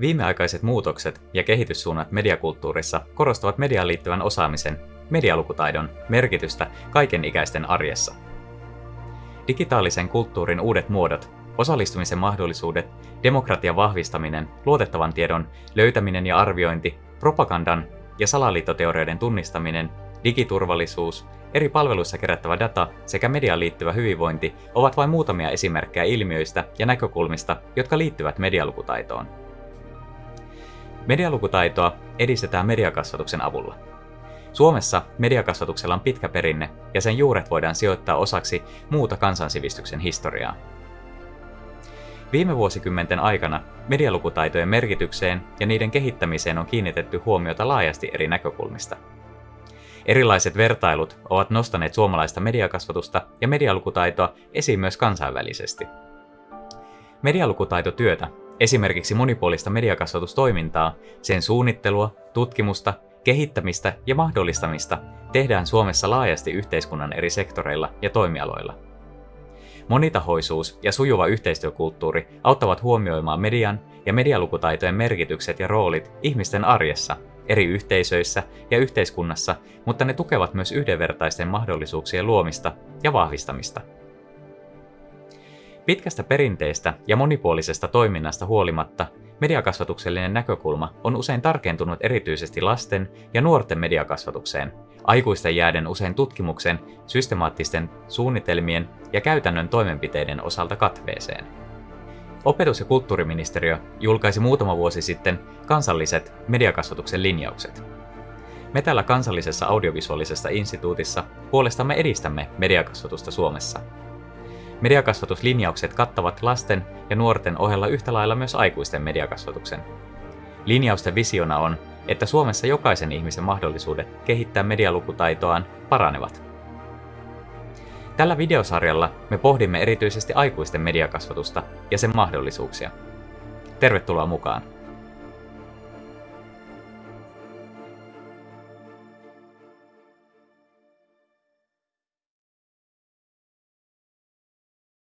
Viimeaikaiset muutokset ja kehityssuunnat mediakulttuurissa korostavat mediaan liittyvän osaamisen, medialukutaidon, merkitystä kaikenikäisten arjessa. Digitaalisen kulttuurin uudet muodot, osallistumisen mahdollisuudet, demokratian vahvistaminen, luotettavan tiedon löytäminen ja arviointi, propagandan ja salaliittoteorioiden tunnistaminen, digiturvallisuus, eri palveluissa kerättävä data sekä mediaan liittyvä hyvinvointi ovat vain muutamia esimerkkejä ilmiöistä ja näkökulmista, jotka liittyvät medialukutaitoon. Medialukutaitoa edistetään mediakasvatuksen avulla. Suomessa mediakasvatuksella on pitkä perinne ja sen juuret voidaan sijoittaa osaksi muuta kansansivistyksen historiaa. Viime vuosikymmenten aikana medialukutaitojen merkitykseen ja niiden kehittämiseen on kiinnitetty huomiota laajasti eri näkökulmista. Erilaiset vertailut ovat nostaneet suomalaista mediakasvatusta ja medialukutaitoa esiin myös kansainvälisesti. Medialukutaitotyötä, esimerkiksi monipuolista mediakasvatustoimintaa, sen suunnittelua, tutkimusta, kehittämistä ja mahdollistamista tehdään Suomessa laajasti yhteiskunnan eri sektoreilla ja toimialoilla. Monitahoisuus ja sujuva yhteistyökulttuuri auttavat huomioimaan median ja medialukutaitojen merkitykset ja roolit ihmisten arjessa, eri yhteisöissä ja yhteiskunnassa, mutta ne tukevat myös yhdenvertaisten mahdollisuuksien luomista ja vahvistamista. Pitkästä perinteestä ja monipuolisesta toiminnasta huolimatta mediakasvatuksellinen näkökulma on usein tarkentunut erityisesti lasten ja nuorten mediakasvatukseen, aikuisten jääden usein tutkimuksen, systemaattisten suunnitelmien ja käytännön toimenpiteiden osalta katveeseen. Opetus- ja kulttuuriministeriö julkaisi muutama vuosi sitten kansalliset mediakasvatuksen linjaukset. Me täällä kansallisessa audiovisuaalisessa instituutissa puolestamme edistämme mediakasvatusta Suomessa. Mediakasvatuslinjaukset kattavat lasten ja nuorten ohella yhtä lailla myös aikuisten mediakasvatuksen. Linjausten visiona on, että Suomessa jokaisen ihmisen mahdollisuudet kehittää medialukutaitoaan paranevat. Tällä videosarjalla me pohdimme erityisesti aikuisten mediakasvatusta ja sen mahdollisuuksia. Tervetuloa mukaan!